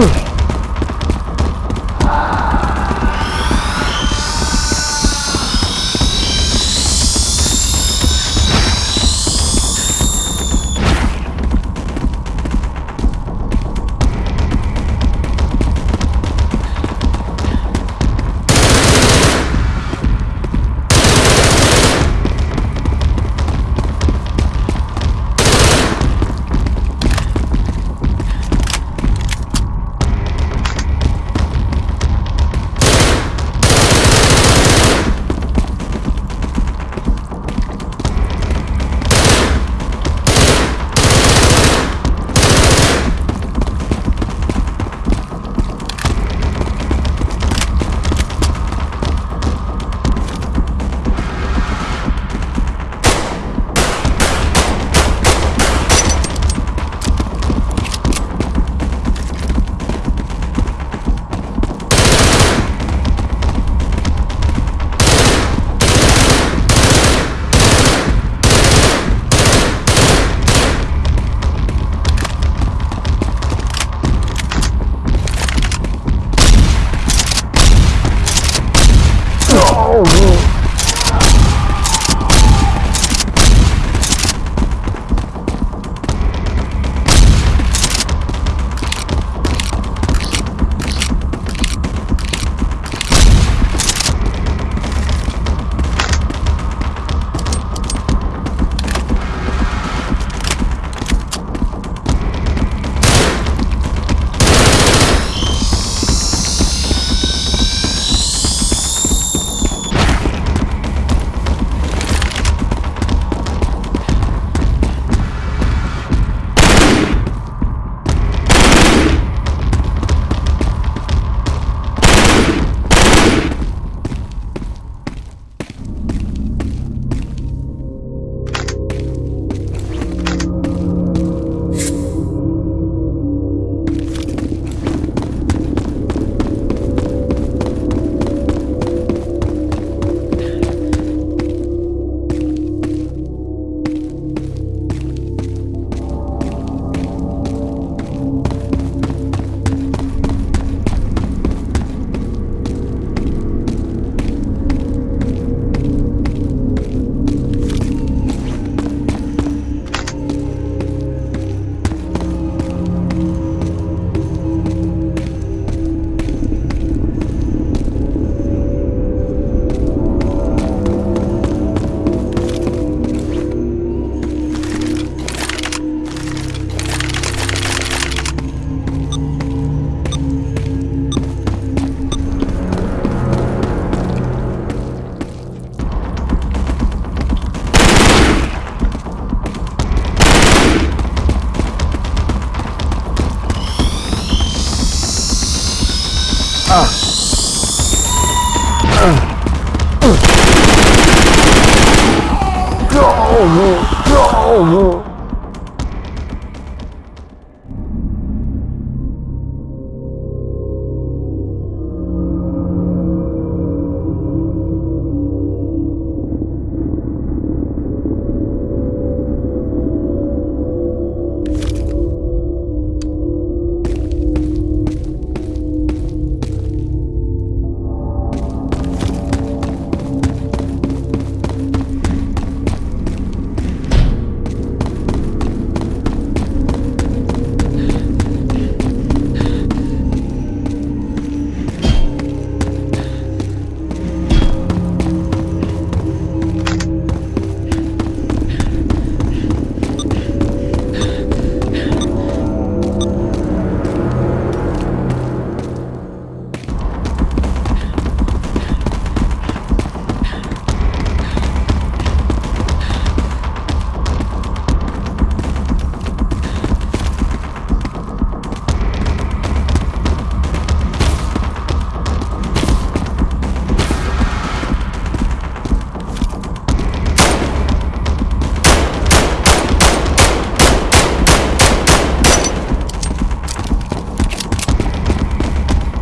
Ugh. Go! Go!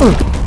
Uh.